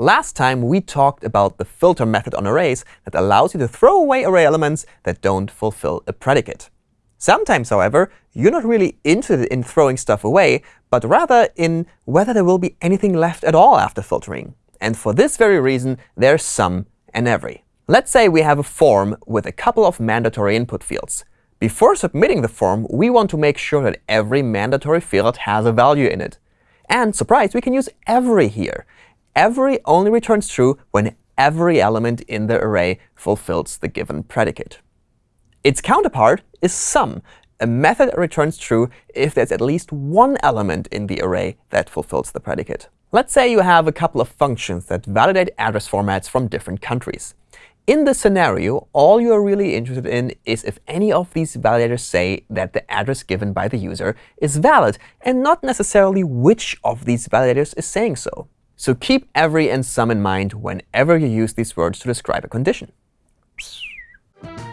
Last time, we talked about the filter method on arrays that allows you to throw away array elements that don't fulfill a predicate. Sometimes, however, you're not really interested in throwing stuff away, but rather in whether there will be anything left at all after filtering. And for this very reason, there's some and every. Let's say we have a form with a couple of mandatory input fields. Before submitting the form, we want to make sure that every mandatory field has a value in it. And surprise, we can use every here. Every only returns true when every element in the array fulfills the given predicate. Its counterpart is some, a method that returns true if there's at least one element in the array that fulfills the predicate. Let's say you have a couple of functions that validate address formats from different countries. In this scenario, all you are really interested in is if any of these validators say that the address given by the user is valid, and not necessarily which of these validators is saying so. So keep every and some in mind whenever you use these words to describe a condition.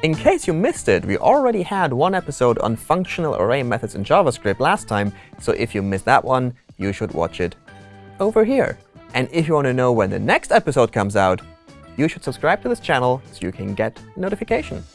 In case you missed it, we already had one episode on functional array methods in JavaScript last time, so if you missed that one, you should watch it over here. And if you want to know when the next episode comes out, you should subscribe to this channel so you can get notification.